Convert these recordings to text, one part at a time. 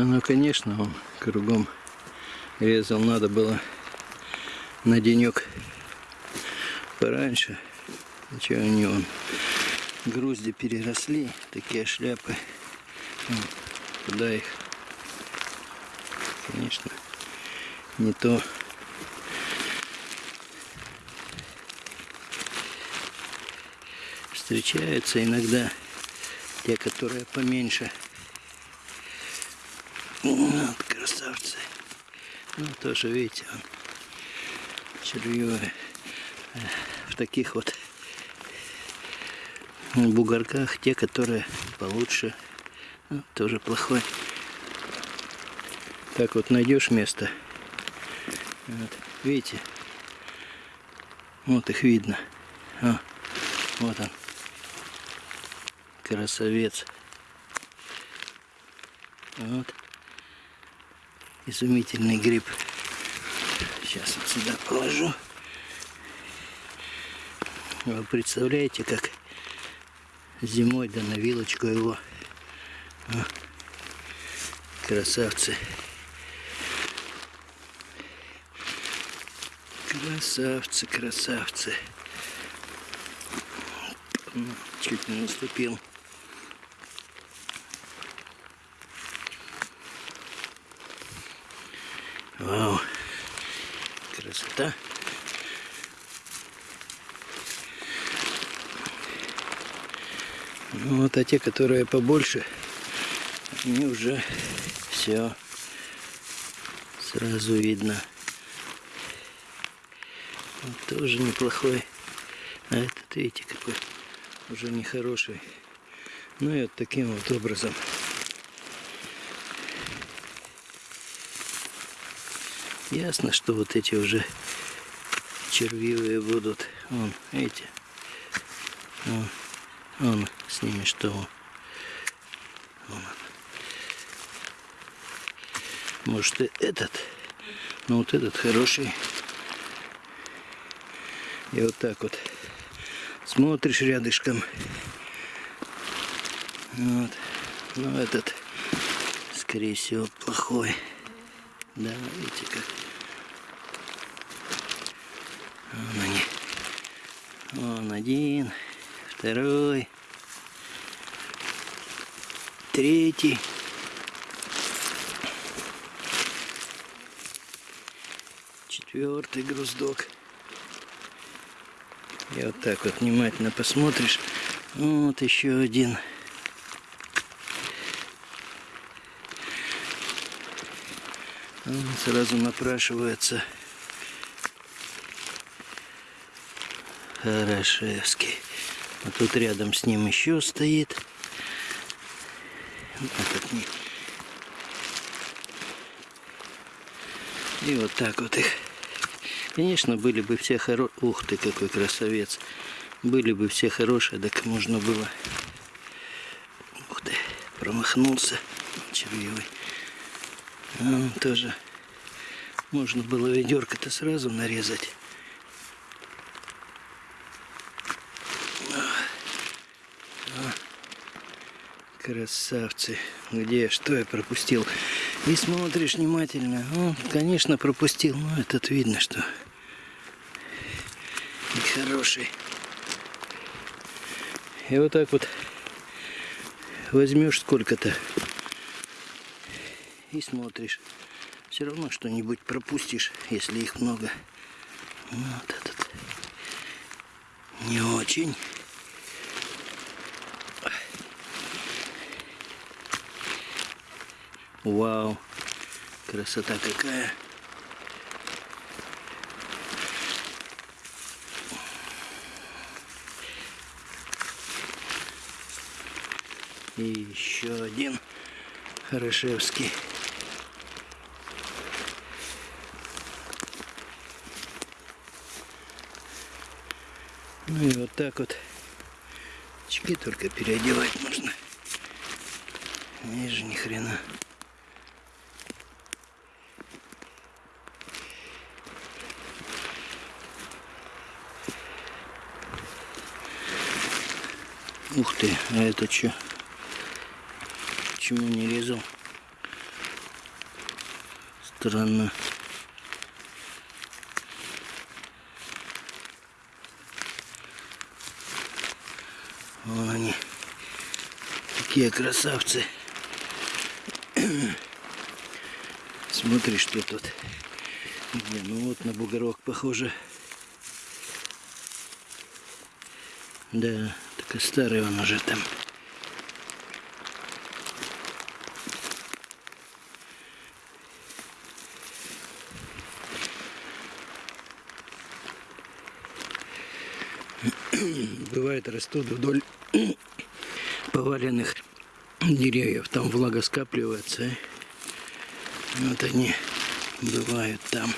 Ну, конечно, он кругом резал. Надо было на денек пораньше. Ничего они он грузди переросли, такие шляпы. Вот. Куда их? Конечно, не то. Встречаются иногда те, которые поменьше. Вот, красавцы. Ну, тоже, видите, он червивый. В таких вот бугорках те, которые получше, ну, тоже плохой. Так вот найдешь место. Вот, видите? Вот их видно. О, вот он. Красавец. Вот. Изумительный гриб. Сейчас вот сюда положу. Вы представляете, как зимой да на вилочку его. О, красавцы. Красавцы, красавцы. Чуть не наступил. Вау. Красота. Ну, вот, а те, которые побольше, они уже все сразу видно. Вот тоже неплохой. А этот, видите, какой уже нехороший. Ну и вот таким вот образом. Ясно, что вот эти уже червивые будут. Вон, видите? Вон, вон с ними что. Вон. Может и этот. Но вот этот хороший. И вот так вот смотришь рядышком. Вот. Ну этот, скорее всего, плохой. Да, видите как. Вон они. Вон один, второй, третий. Четвертый груздок. И вот так вот внимательно посмотришь. Вот еще один. Сразу напрашивается. Хорошевский. А тут рядом с ним еще стоит. Этот не... И вот так вот их. Конечно, были бы все хорошие... Ух ты, какой красавец. Были бы все хорошие, так можно было... Ух ты, промахнулся червивый. А, тоже можно было ведерко-то сразу нарезать. Красавцы. Где? Что я пропустил? И смотришь внимательно. Ну, конечно, пропустил. Но этот видно, что хороший. И вот так вот возьмешь сколько-то и смотришь. Все равно что-нибудь пропустишь, если их много. Вот этот не очень. Вау, красота какая. И еще один Хорошевский. Ну и вот так вот. Очки только переодевать нужно. Ниже ни хрена. Ух ты, а это что? Почему не резал? Странно. Какие красавцы. Смотри, что тут. Где? Ну вот на бугорок похоже. Да, такой старый он уже там. Бывает растут вдоль поваленных деревьев. Там влага скапливается. и Вот они бывают там.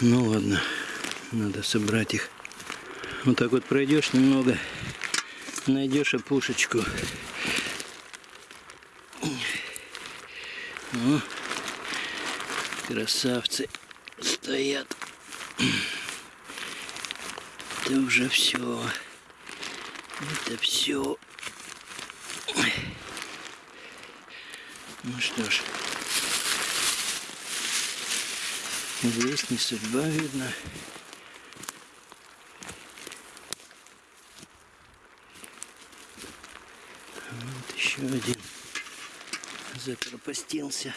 Ну ладно, надо собрать их. Вот так вот пройдешь немного, найдешь опушечку. О, красавцы стоят. Это уже все. Это все. Ну что ж. Здесь не судьба видно. Вот еще один запропастился.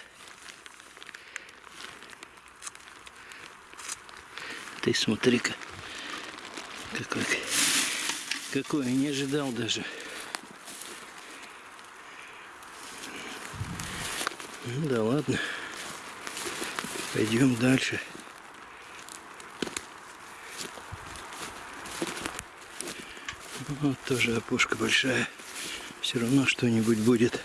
Ты смотри-ка. Какой, какой, не ожидал даже. Ну да ладно. Пойдем дальше. Вот тоже опушка большая. Все равно что-нибудь будет.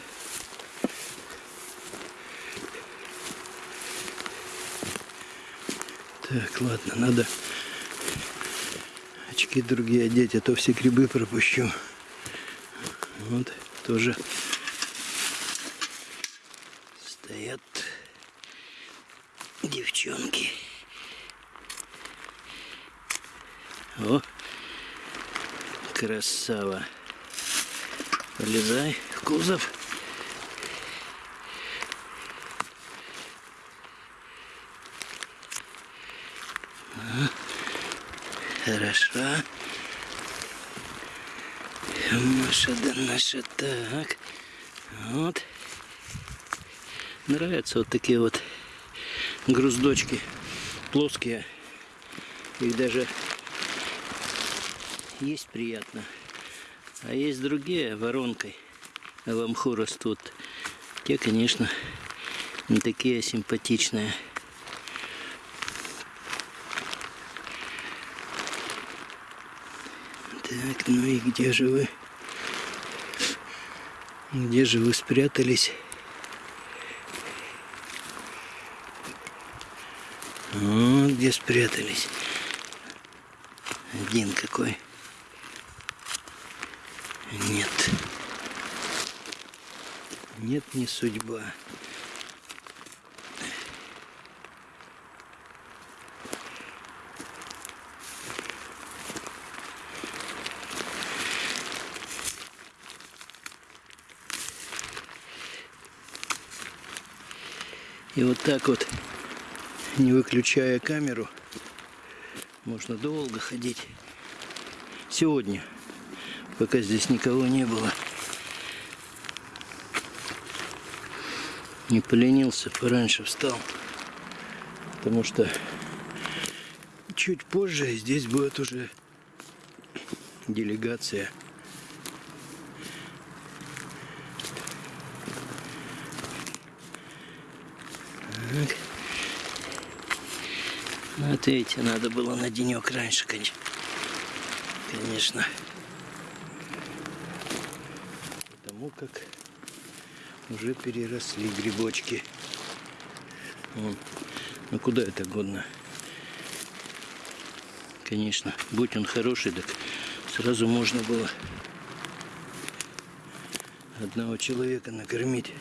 Так, ладно, надо очки другие одеть, а то все грибы пропущу. Вот, тоже стоят девчонки. О, красава. Полезай в кузов. Хорошо. Наша да наша так. Вот. Нравятся вот такие вот груздочки. Плоские. Их даже есть приятно. А есть другие воронкой в мху растут. Те, конечно, не такие симпатичные. Так, ну и где же вы? Где же вы спрятались? Вот где спрятались. Один какой. Нет. Нет, не судьба. И вот так вот, не выключая камеру, можно долго ходить. Сегодня, пока здесь никого не было. Не поленился, пораньше встал. Потому что чуть позже здесь будет уже делегация. Так. Вот видите, надо было на денек раньше, конечно. Конечно. Потому как уже переросли грибочки. Вон. Ну куда это годно? Конечно, будь он хороший, так сразу можно было одного человека накормить.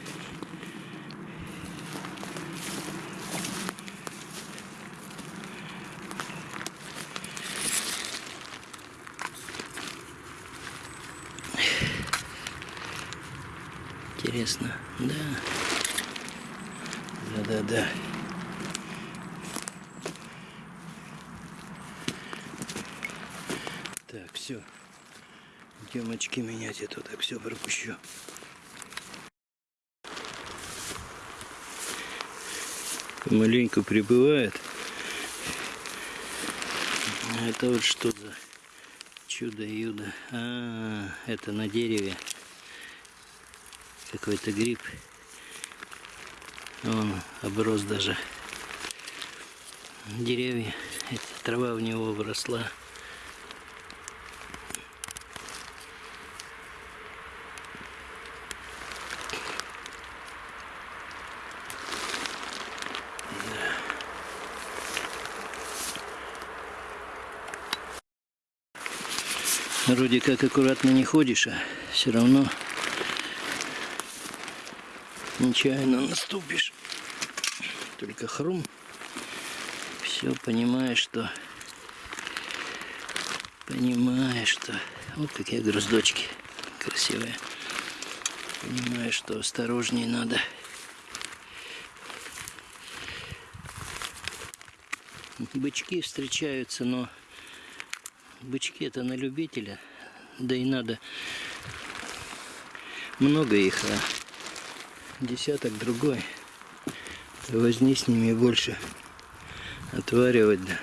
Интересно, да. да, да. Так, все. Идем очки менять, а то так все пропущу. Помаленьку прибывает. Это вот что за чудо-юдо? А, это на дереве какой-то гриб. Он оброс даже деревья. Эта трава в него выросла. Вроде как аккуратно не ходишь, а все равно нечаянно наступишь. Только хрум. Все понимаешь, что... Понимаешь, что... Вот какие груздочки красивые. Понимаешь, что осторожнее надо. Бычки встречаются, но бычки это на любителя. Да и надо много их, а десяток другой. Возни с ними больше отваривать, да.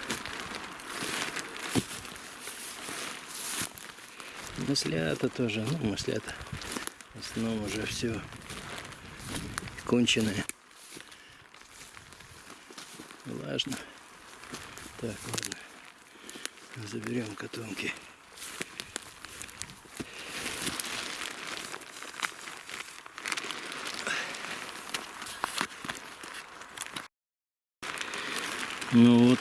Маслята тоже, ну маслята в основном уже все конченое. Влажно. Так, ладно. Заберем котомки. Ну вот,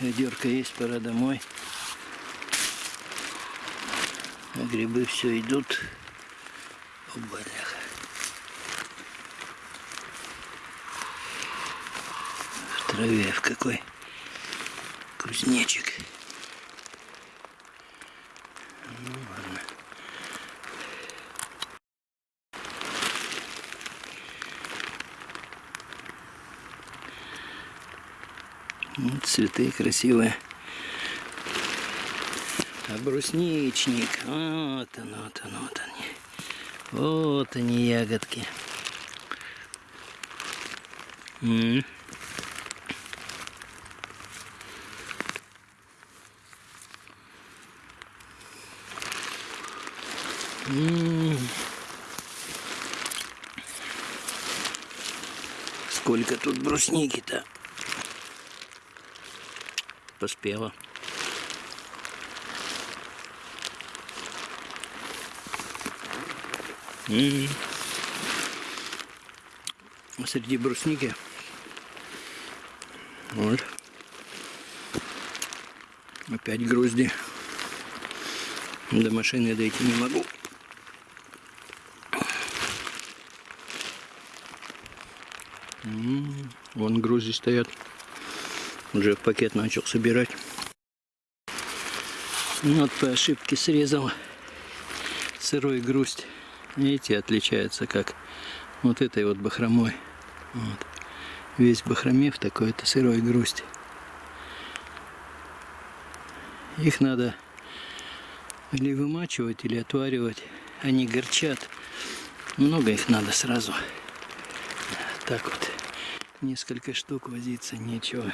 ведерко есть, пора домой. А грибы все идут. О, бляха. В траве в какой кузнечик. Ну ладно. Вот цветы красивые. А брусничник. Вот он, вот он, вот они. Вот они ягодки. М -м. М-м. Сколько тут брусники-то? Поспела. М-м. Среди брусники. Вот. Опять грузди. До машины дойти не могу. Вон грузи стоят. Уже в пакет начал собирать. Вот по ошибке срезал сырой грусть. Видите, отличается как вот этой вот бахромой. Вот. Весь бахроме в такой-то сырой грусть. Их надо или вымачивать, или отваривать. Они горчат. Много их надо сразу. Так вот. Несколько штук возиться нечего.